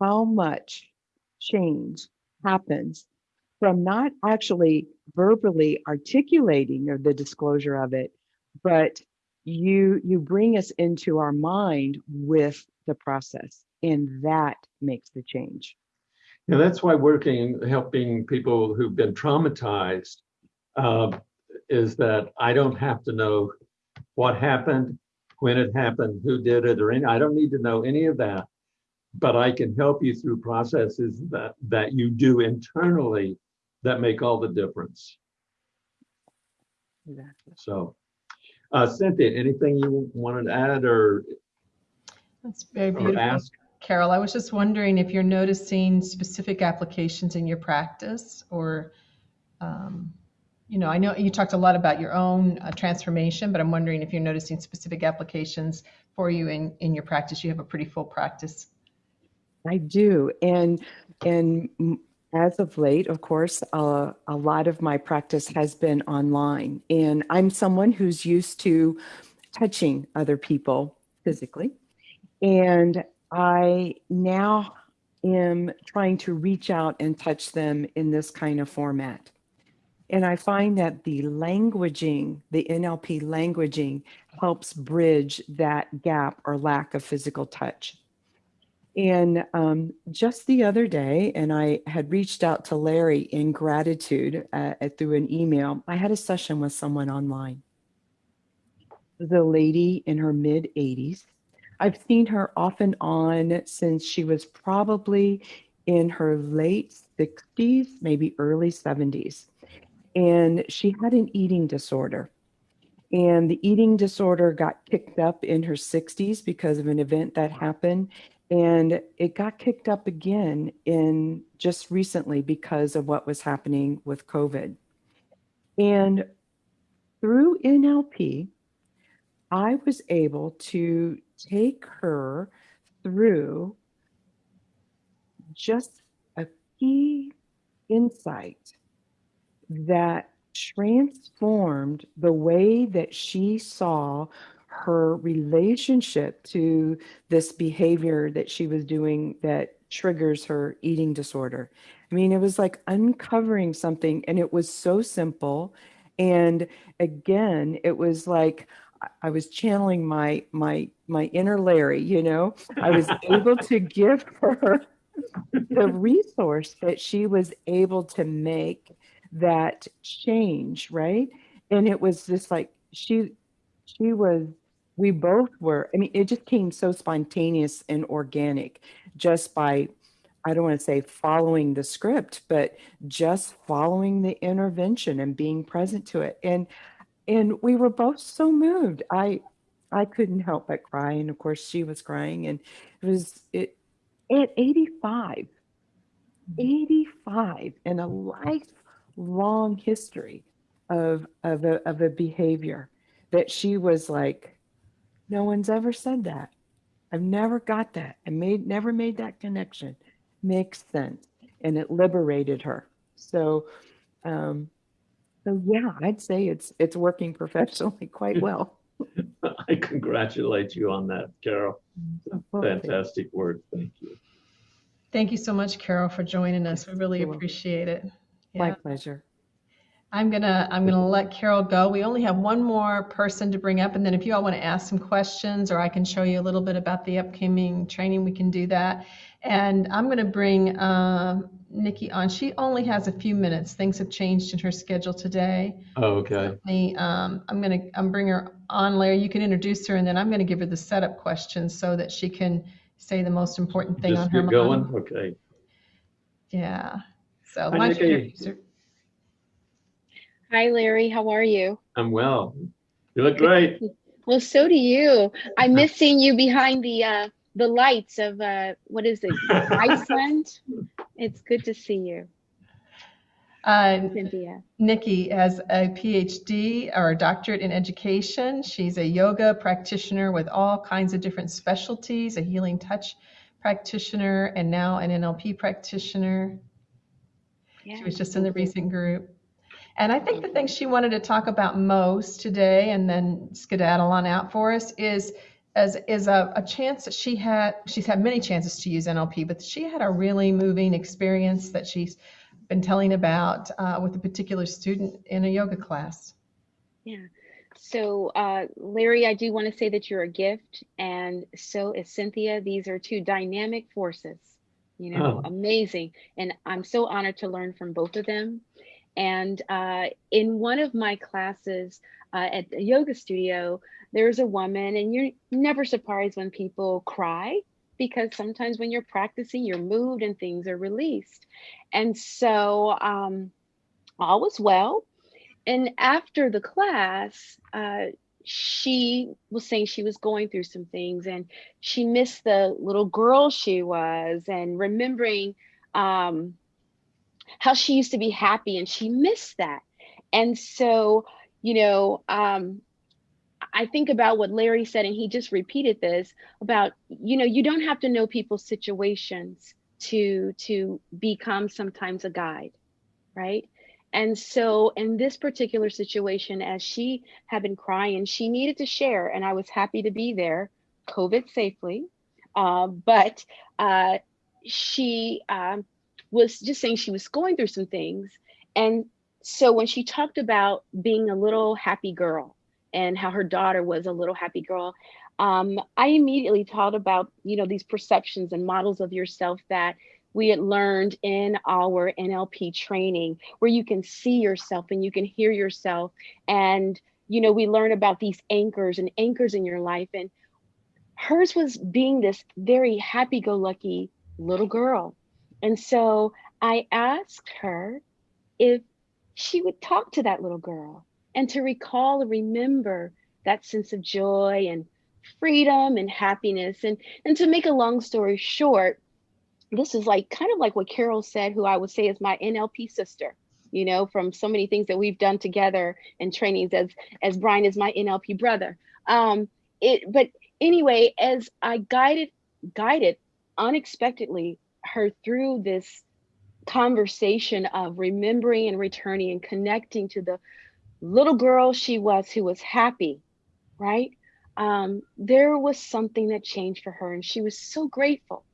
how much change happens from not actually verbally articulating or the disclosure of it but you you bring us into our mind with the process and that makes the change Yeah, that's why working, helping people who've been traumatized um, is that I don't have to know what happened, when it happened, who did it, or any, I don't need to know any of that. but I can help you through processes that, that you do internally that make all the difference. Exactly. So, uh, Cynthia, anything you wanted to add or, That's very or beautiful. ask? Carol, I was just wondering if you're noticing specific applications in your practice or, um, you know, I know you talked a lot about your own uh, transformation, but I'm wondering if you're noticing specific applications for you in, in your practice. You have a pretty full practice. I do, and and as of late, of course, uh, a lot of my practice has been online, and I'm someone who's used to touching other people physically, and I now am trying to reach out and touch them in this kind of format. And I find that the languaging, the NLP languaging, helps bridge that gap or lack of physical touch. And um, just the other day, and I had reached out to Larry in gratitude uh, through an email. I had a session with someone online. The lady in her mid 80s. I've seen her off and on since she was probably in her late 60s, maybe early 70s. And she had an eating disorder. And the eating disorder got kicked up in her 60s because of an event that happened and it got kicked up again in just recently because of what was happening with COVID. And through NLP, I was able to take her through just a key insight that transformed the way that she saw her relationship to this behavior that she was doing that triggers her eating disorder. I mean, it was like uncovering something, and it was so simple. And again, it was like I- was channeling my my my inner Larry. You know, I was [LAUGHS] able to give her the resource that she was able to make that change, right? And it was just like she she was we both were i mean it just came so spontaneous and organic just by i don't want to say following the script but just following the intervention and being present to it and and we were both so moved i i couldn't help but cry and of course she was crying and it was it at 85 85 and a lifelong history of of a, of a behavior that she was like no one's ever said that. I've never got that. I made never made that connection. Makes sense. And it liberated her. So um so yeah, I'd say it's it's working professionally quite [LAUGHS] well. I congratulate you on that, Carol. Fantastic work. Thank you. Thank you so much, Carol, for joining us. We really You're welcome. appreciate it. My pleasure. I'm gonna I'm gonna let Carol go. We only have one more person to bring up, and then if you all want to ask some questions, or I can show you a little bit about the upcoming training, we can do that. And I'm gonna bring um, Nikki on. She only has a few minutes. Things have changed in her schedule today. Oh, Okay. The, um, I'm gonna I'm bring her on, Larry. You can introduce her, and then I'm gonna give her the setup questions so that she can say the most important thing on Just her get going. Okay. Yeah. So Hi, why you Nikki. introduce her? Hi, Larry. How are you? I'm well. You look great. [LAUGHS] Well, so do you. I miss [LAUGHS] seeing you behind the uh, the lights of uh, what is it, Iceland? It's good to see you, Uh, Cynthia. Nikki has a PhD or a doctorate in education. She's a yoga practitioner with all kinds of different specialties, a healing touch practitioner, and now an NLP practitioner. Yeah, She was just in the recent group. And I think the thing she wanted to talk about most today and then skedaddle on out for us is as is a, a chance that she had she's had many chances to use NLP, but she had a really moving experience that she's been telling about uh, with a particular student in a yoga class. Yeah. So, uh, Larry, I do want to say that you're a gift, and so is Cynthia. These are two dynamic forces, you know, Oh. amazing. And I'm so honored to learn from both of them. And uh, in one of my classes uh, at the yoga studio, there's a woman, and you're never surprised when people cry because sometimes when you're practicing, you're moved and things are released. And so um, all was well. And after the class, uh, she was saying she was going through some things and she missed the little girl she was and remembering um, how she used to be happy and she missed that. And so, you know, um, I think about what Larry said, and he just repeated this about, you know, you don't have to know people's situations to to become sometimes a guide, right? And so in this particular situation, as she had been crying, she needed to share, and I was happy to be there, COVID safely. Uh, but uh, she um, was just saying she was going through some things. And so when she talked about being a little happy girl and how her daughter was a little happy girl, um, I immediately thought about, you know, these perceptions and models of yourself that we had learned in our NLP training where you can see yourself and you can hear yourself. And, you know, we learn about these anchors and anchors in your life. And hers was being this very happy go lucky little girl. And so I asked her if she would talk to that little girl and to recall and remember that sense of joy and freedom and happiness. And, and to make a long story short, this is like kind of like what Carol said, who I would say is my NLP sister, you know, from so many things that we've done together and trainings as as Brian is my NLP brother. Um, it but anyway, as I guided guided unexpectedly her through this conversation of remembering and returning and connecting to the little girl she was who was happy, right? Um, there was something that changed for her, and she was so grateful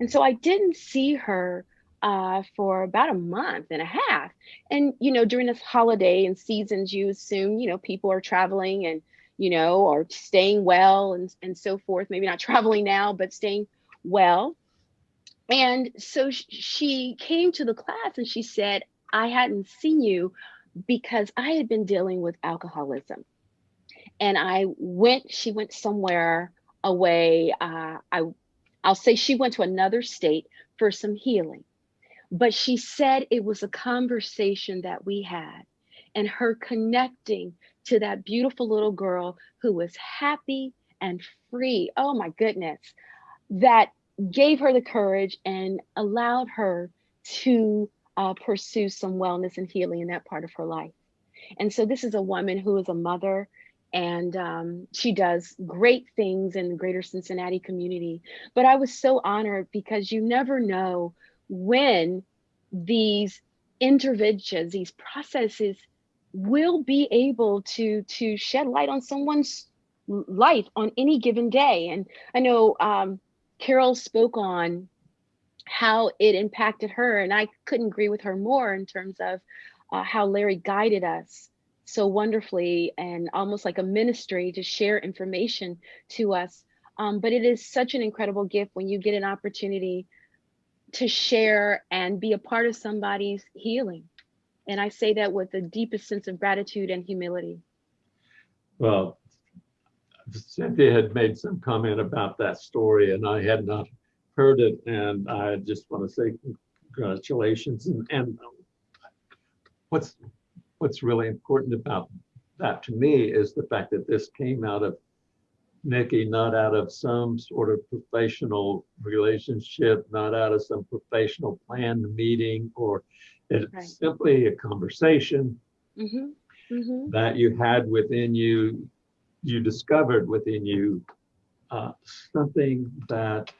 and so I didn't see her uh, for about a month and a half. And, you know, during this holiday and seasons, you assume, you know, people are traveling and, you know, or staying well and, and so forth. Maybe not [LAUGHS] traveling now, but staying well. And so she came to the class and she said, I hadn't seen you because I had been dealing with alcoholism. And I went, she went somewhere away. Uh, I I'll say she went to another state for some healing. But she said it was a conversation that we had and her connecting to that beautiful little girl who was happy and free. Oh my goodness. That gave her the courage and allowed her to uh, pursue some wellness and healing in that part of her life. And so this is a woman who is a mother and um, she does great things in the greater Cincinnati community. But I was so honored because you never know when these interventions, these processes will be able to to shed light on someone's life on any given day. And I know um, Carol spoke on how it impacted her, and I couldn't agree with her more in terms of uh, how Larry guided us so wonderfully and almost like a ministry to share information to us. Um, but it is such an incredible gift when you get an opportunity to share and be a part of somebody's healing. And I say that with the deepest sense of gratitude and humility. Well, Cynthia had made some comment about that story, and I had not heard it. And I just want to say congratulations. And, and what's what's really important about that to me is the fact that this came out of Nikki, not out of some sort of professional relationship, not out of some professional planned meeting, or it's right. simply a conversation mm-hmm. Mm-hmm. that you had within you, you discovered within you uh, something that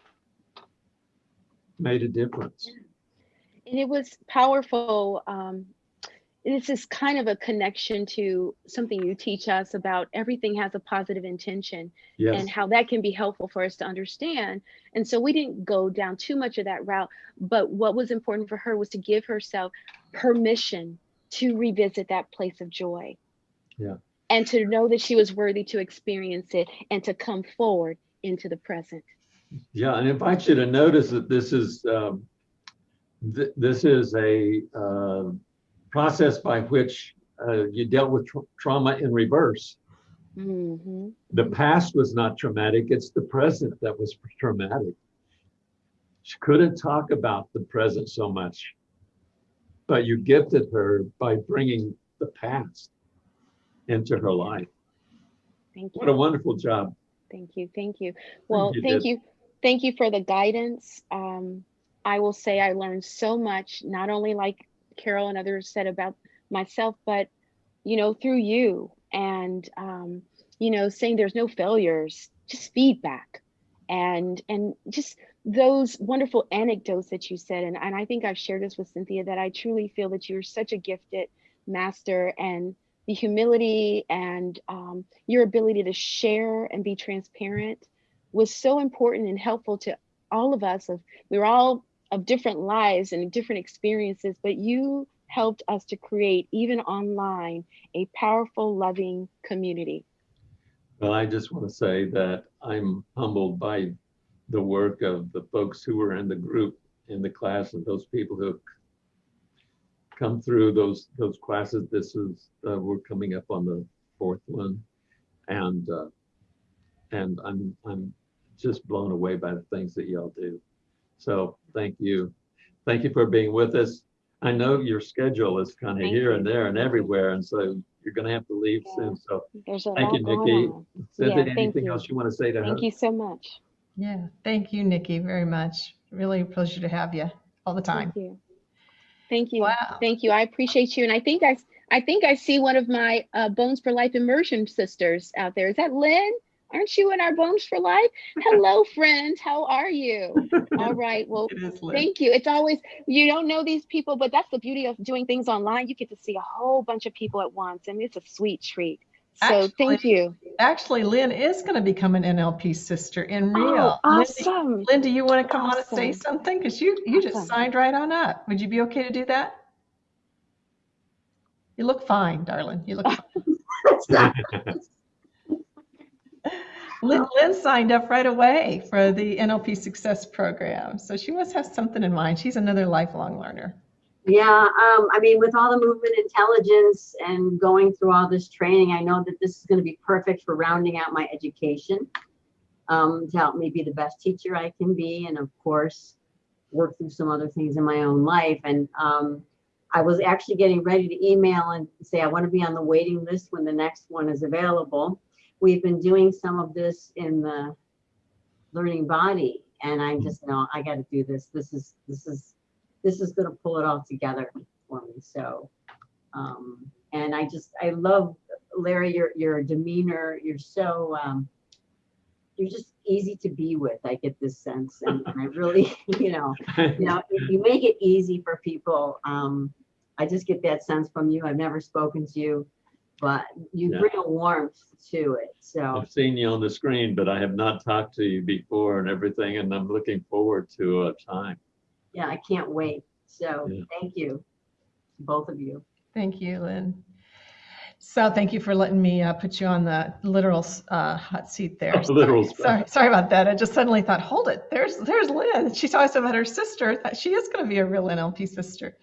made a difference. And it was powerful. Um, this is kind of a connection to something you teach us about everything has a positive intention yes. and how that can be helpful for us to understand. And so we didn't go down too much of that route, but what was important for her was to give herself permission to revisit that place of joy. Yeah. And to know that she was worthy to experience it and to come forward into the present. Yeah, and I invite you to notice that this is um, th- this is a uh, process by which uh, you dealt with tra trauma in reverse. Mm -hmm. The past was not traumatic, it's the present that was traumatic. she couldn't talk about the present so much, but you gifted her by bringing the past into her life. Thank you. What a wonderful job. Thank you. Thank you. Well, you, thank you. Thank you for the guidance. Um, I will say I learned so much, not only like Carol and others said about myself, but you know, through you and um, you know, saying there's no failures, just feedback and and just those wonderful anecdotes that you said. And, and I think I've shared this with Cynthia that I truly feel that you're such a gifted master and the humility and um, your ability to share and be transparent was so important and helpful to all of us of we were all of different lives and different experiences but you helped us to create even online a powerful loving community Well, I just want to say that I'm humbled by the work of the folks who were in the group, in the class, and those people who come through those those classes. This is uh, we're coming up on the fourth one, and uh, and I'm I'm just blown away by the things that y'all do. So thank you, thank you for being with us. I know your schedule is kind of Thank here you. and there and everywhere, and so you're going to have to leave soon. So Thank you, Nikki. on Cynthia, Yeah, anything you. else you want to say to her? thank you so much Yeah, thank you, Nikki, very much. Really a pleasure to have you all the time. thank you thank you Wow. Thank you. I appreciate you. And I think I, I think I see one of my uh, Bones for Life immersion sisters out there. Is that Lynn? Aren't you in our Bones for Life? Hello, [LAUGHS] friend. How are you? All right. Well, It is Liz. thank you. It's always, you don't know these people, but that's the beauty of doing things online. You get to see a whole bunch of people at once, and it's a sweet treat. So thank you. Actually, Lynn is going to become an NLP sister in Oh, real. Lynn, awesome. Lynn, do you want to come on and say something? Because you, you just signed right on up. Would you be okay to do that? You look fine, darling. You look [LAUGHS] fine. [LAUGHS] Lynn, Lynn signed up right away for the NLP Success Program. So she must have something in mind. She's another lifelong learner. Yeah, um, I mean, with all the movement intelligence and going through all this training, I know that this is going to be perfect for rounding out my education um, to help me be the best teacher I can be, and of course, work through some other things in my own life. And um, I was actually getting ready to email and say I want to be on the waiting list when the next one is available. We've been doing some of this in the learning body, and I just know I got to do this. This is this is this is going to pull it all together for me. So, um, and I just, I love Larry, your, your demeanor. You're so, um, you're just easy to be with. I get this sense. And, and [LAUGHS] I really, you know, you know, you make it easy for people, um, I just get that sense from you. I've never spoken to you, but you Yeah. bring a warmth to it. So, I've seen you on the screen, but I have not talked to you before and everything, and I'm looking forward to a time. yeah, I can't wait. So, Yeah. thank you, both of you. Thank you, Lynn. So thank you for letting me uh, put you on the literal uh, hot seat there. [LAUGHS] Literal Sorry, sorry, sorry about that. I just suddenly thought, hold it, there's there's Lynn. She talks about her sister. She is going to be a real NLP sister.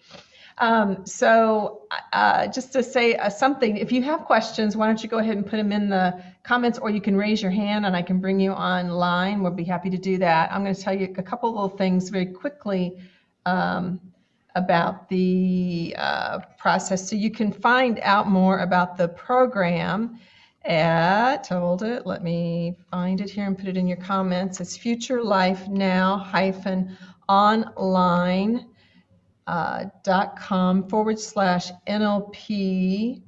Um, so uh, just to say uh, something, if you have questions, why don't you go ahead and put them in the comments, or you can raise your hand and I can bring you online. We'll be happy to do that. I'm going to tell you a couple little things very quickly. Um, about the uh, process. So you can find out more about the program at, hold it, let me find it here and put it in your comments. It's Future Life Now hyphen online dot com forward slash NLP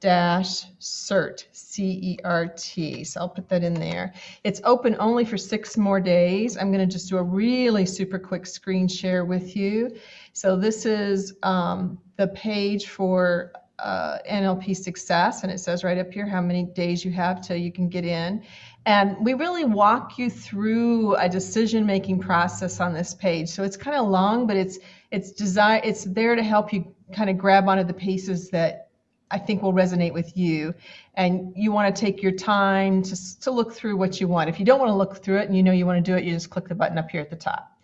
dash cert c-e-r-t so i'll put that in there it's open only for six more days i'm going to just do a really super quick screen share with you so this is um, the page for uh, NLP success, and it says right up here how many days you have till you can get in. And we really walk you through a decision-making process on this page. So it's kind of long, but it's it's design it's there to help you kind of grab onto the pieces that I think will resonate with you. And you want to take your time to, to look through what you want. If you don't want to look through it and you know you want to do it, you just click the button up here at the top.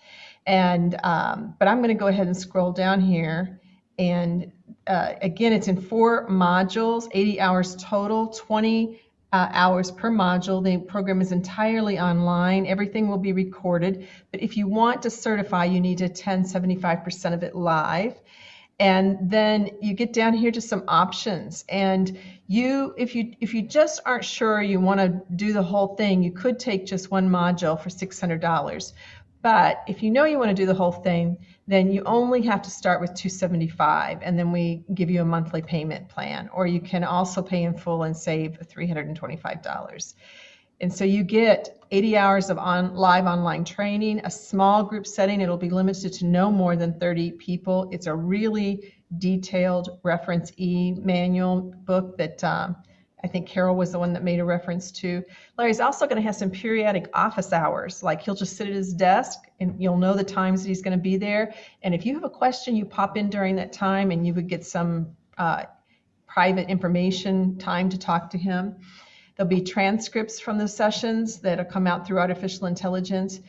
And um, but I'm going to go ahead and scroll down here. And uh, again, it's in four modules, 80 hours total, 20 uh, hours per module. The program is entirely online. Everything will be recorded. But if you want to certify, you need to attend 75% of it live. And then you get down here to some options. And you, if you if you just aren't sure you want to do the whole thing, you could take just one module for $600. But if you know you want to do the whole thing, then you only have to start with 275 and then we give you a monthly payment plan. Or you can also pay in full and save $325 and so you get 80 hours of on live online training a small group setting. It'll be limited to no more than 30 people. It's a really detailed reference e manual book that um, I think Carol was the one that made a reference to. Larry's also going to have some periodic office hours. Like he'll just sit at his desk and you'll know the times that he's going to be there. And if you have a question, you pop in during that time and you would get some uh, private information time to talk to him. There'll be transcripts from the sessions that'll come out through artificial intelligence.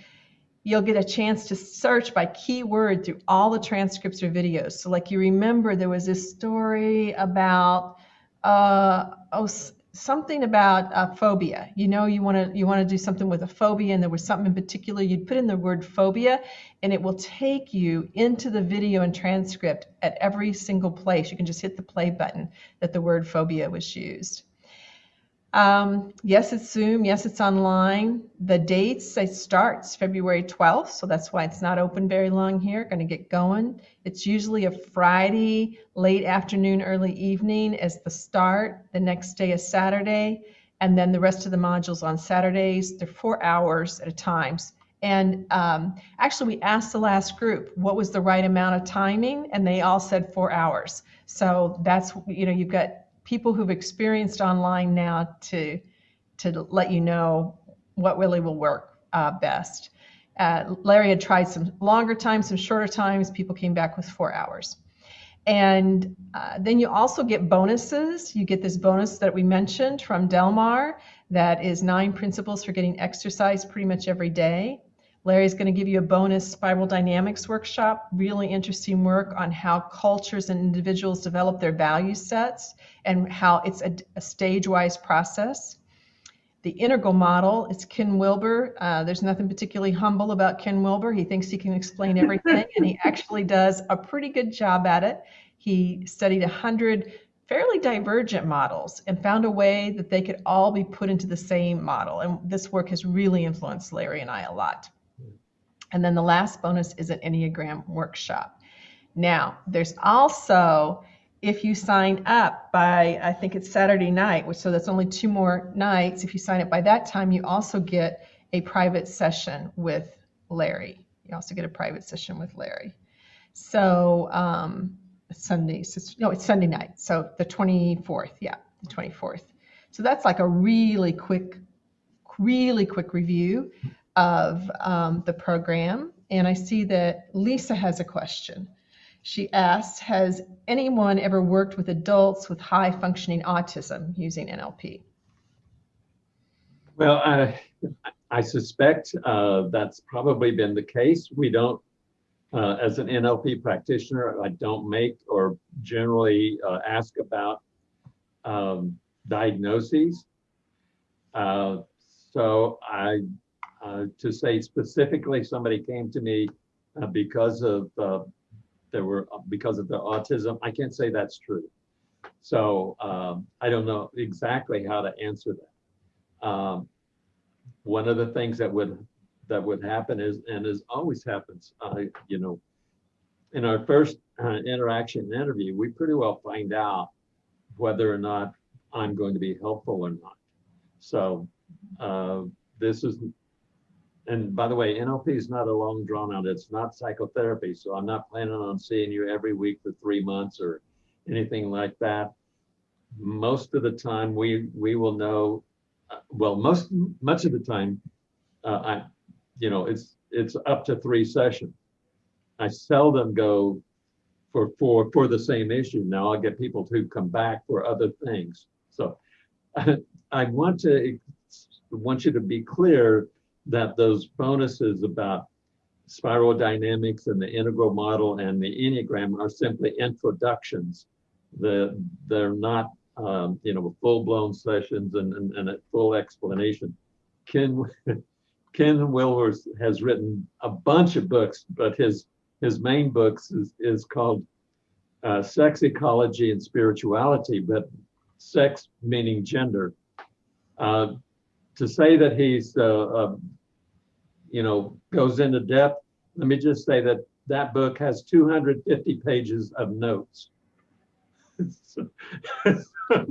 You'll get a chance to search by keyword through all the transcripts or videos. So like you remember there was this story about uh, oh, something about uh, phobia. You know, you want to you want to do something with a phobia, and there was something in particular. You'd put in the word phobia, and it will take you into the video and transcript at every single place. You can just hit the play button that the word phobia was used. Um, yes, it's Zoom. Yes, it's online. The dates it starts February 12th, so that's why it's not open very long here. Going to get going. It's usually a Friday, late afternoon, early evening as the start. The next day is Saturday, and then the rest of the modules on Saturdays. They're four hours at a time. And um, actually, we asked the last group what was the right amount of timing, and they all said four hours. So that's you know you've got people who've experienced online now to to let you know what really will work uh, best. Uh, Larry had tried some longer times, some shorter times. People came back with four hours. And uh, then you also get bonuses. You get this bonus that we mentioned from Delmar that is nine principles for getting exercise pretty much every day. Larry's going to give you a bonus spiral dynamics workshop, really interesting work on how cultures and individuals develop their value sets and how it's a, a stage-wise process. The integral model, it's Ken Wilber. Uh, there's nothing particularly humble about Ken Wilber. He thinks he can explain [LAUGHS] everything, and he actually does a pretty good job at it. He studied 100 fairly divergent models and found a way that they could all be put into the same model. And this work has really influenced Larry and I a lot. And then the last bonus is an Enneagram workshop. Now, there's also, if you sign up by, I think it's Saturday night, which so that's only two more nights. If you sign up by that time, you also get a private session with Larry. You also get a private session with Larry. So um, Sunday, no, it's Sunday night. So the 24th, yeah, the 24th. So that's like a really quick, really quick review of um, the program. And I see that Lisa has a question. She asks, has anyone ever worked with adults with high functioning autism using NLP? Well, I, I suspect uh, that's probably been the case. We don't, uh, as an NLP practitioner, I don't make or generally uh, ask about um, diagnoses. Uh, so I uh, to say specifically somebody came to me uh, because of uh, there were because of the autism. I can't say that's true. So um, I don't know exactly how to answer that. Um, one of the things that would that would happen is, and as always happens, uh, you know, in our first uh, interaction interview, we pretty well find out whether or not I'm going to be helpful or not. So uh, this is and by the way, NLP is not a long drawn out, it's not psychotherapy. So I'm not planning on seeing you every week for three months or anything like that. Most of the time we, we will know, uh, well, most, much of the time, uh, I, you know, it's, it's up to three sessions. I seldom go for, for, for the same issue. Now I'll get people to come back for other things. So I, [LAUGHS] I want to, want you to be clear that those bonuses about spiral dynamics and the integral model and the Enneagram are simply introductions. The, they're not um, you know, full-blown sessions and, and, and a full explanation. Ken, [LAUGHS] Ken Wilber's has written a bunch of books, but his, his main books is, is called uh, Sex Ecology and Spirituality, but sex meaning gender. Uh, to say that he's, uh, you know, goes into depth, let me just say that that book has 250 pages of notes. [LAUGHS] so,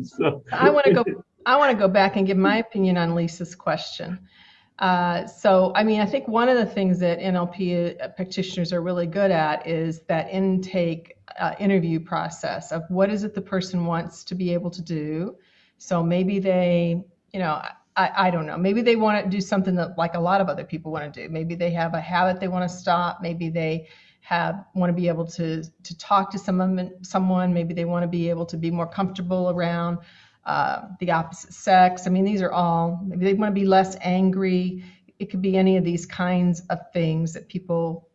so- I want to go. I want to go back and give my opinion on Lisa's question. Uh, so, I mean, I think one of the things that NLP practitioners are really good at is that intake uh, interview process of what is it the person wants to be able to do. So maybe they, you know, I, I don't know. Maybe they want to do something that like a lot of other people want to do. Maybe they have a habit they want to stop. Maybe they have want to be able to to talk to someone. Someone. Maybe they want to be able to be more comfortable around uh, the opposite sex. I mean, these are all. Maybe they want to be less angry. It could be any of these kinds of things that people,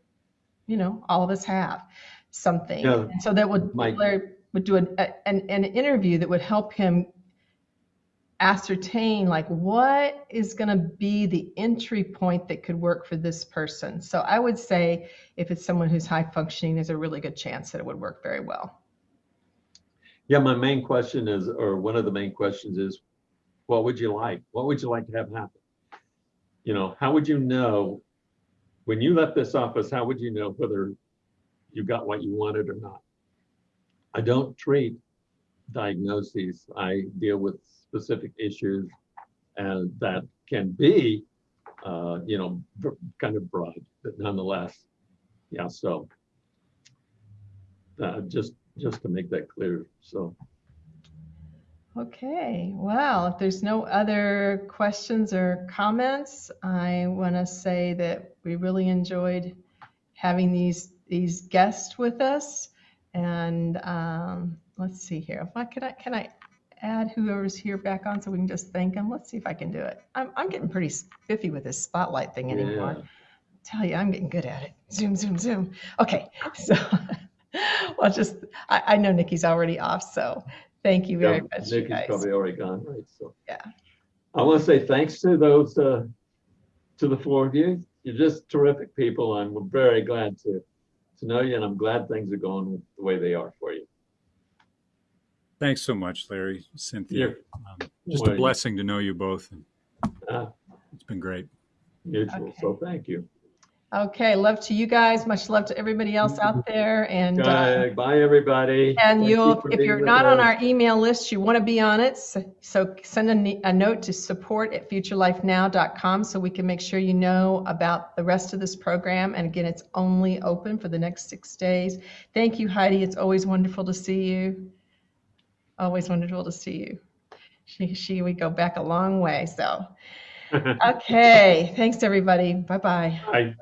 you know, all of us have something. Yeah. So that would Mike. Would do an, an an interview that would help him ascertain like what is going to be the entry point that could work for this person. So I would say if it's someone who's high functioning, there's a really good chance that it would work very well. Yeah, my main question is, or one of the main questions is, what would you like? What would you like to have happen? You know, how would you know when you left this office, how would you know whether you got what you wanted or not? I don't treat diagnoses. I deal with specific issues and that can be, uh, you know, kind of broad, but nonetheless, yeah, so uh, just, just to make that clear, so. Okay, well, if there's no other questions or comments, I want to say that we really enjoyed having these these guests with us. And um, let's see here. Can I can I add whoever's here back on so we can just thank them? Let's see if I can do it. I'm I'm getting pretty spiffy with this spotlight thing anymore. Yeah. Tell you, I'm getting good at it. Zoom, zoom, zoom. Okay, [LAUGHS] so well, just I, I know Nikki's already off, so thank you very Yeah, much, Nikki's probably already gone, right, so. Yeah. I want to say thanks to those, uh, to the four of you. You're just terrific people. I'm very glad to, to know you and I'm glad things are going the way they are for you. Thanks so much, Larry, Cynthia. You're- Um, just a Well, blessing to know you both. and uh, It's been great. Mutual, so thank you. Okay, love to you guys. Much love to everybody else out there. And uh, Bye, bye, everybody. and Thank you you'll, for if you're with not on our email list, you want to be on it. So, so send a, a note to support at futurelifenow.com so we can make sure you know about the rest of this program. And again, it's only open for the next six days. Thank you, Heidi. It's always wonderful to see you. Always wonderful to see you. She, she, we go back a long way. So, [LAUGHS] okay. Thanks, everybody. Bye bye. Bye.